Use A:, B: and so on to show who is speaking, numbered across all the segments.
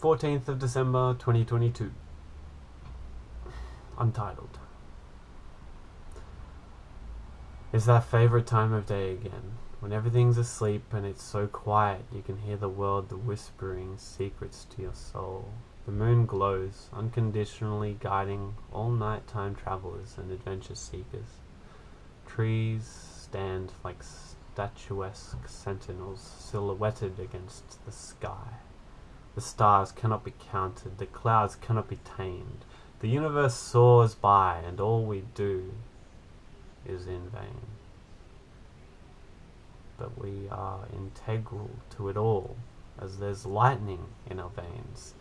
A: 14th of December 2022. Untitled. It's that favorite time of day again, when everything's asleep and it's so quiet you can hear the world whispering secrets to your soul. The moon glows, unconditionally guiding all nighttime travelers and adventure seekers. Trees stand like statuesque sentinels silhouetted against the sky. The stars cannot be counted, the clouds cannot be tamed. The universe soars by, and all we do is in vain. But we are integral to it all, as there's lightning in our veins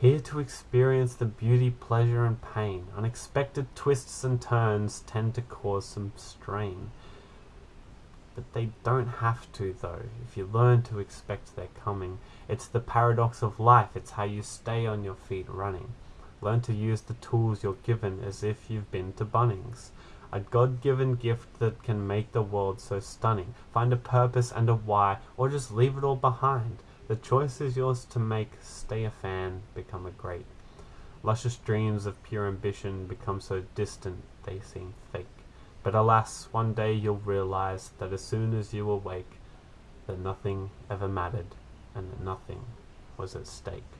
A: here to experience the beauty, pleasure, and pain. Unexpected twists and turns tend to cause some strain. But they don't have to, though, if you learn to expect their coming. It's the paradox of life, it's how you stay on your feet running. Learn to use the tools you're given as if you've been to Bunnings. A God given gift that can make the world so stunning. Find a purpose and a why, or just leave it all behind. The choice is yours to make. Stay a fan, become a great. Luscious dreams of pure ambition become so distant they seem fake. But alas, one day you'll realize that as soon as you awake, that nothing ever mattered and that nothing was at stake.